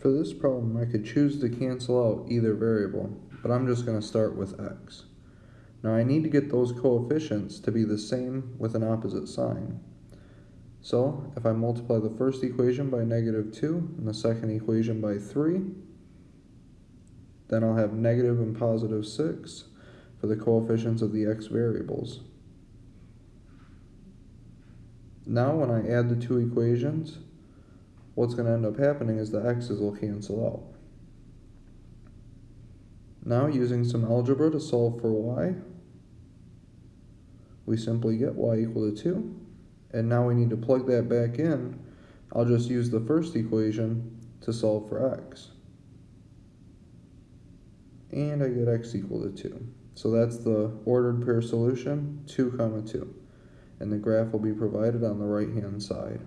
For this problem, I could choose to cancel out either variable, but I'm just going to start with x. Now I need to get those coefficients to be the same with an opposite sign. So if I multiply the first equation by negative 2 and the second equation by 3, then I'll have negative and positive 6 for the coefficients of the x variables. Now when I add the two equations, what's going to end up happening is the x's will cancel out. Now using some algebra to solve for y, we simply get y equal to 2. And now we need to plug that back in. I'll just use the first equation to solve for x. And I get x equal to 2. So that's the ordered pair solution, 2 comma 2. And the graph will be provided on the right hand side.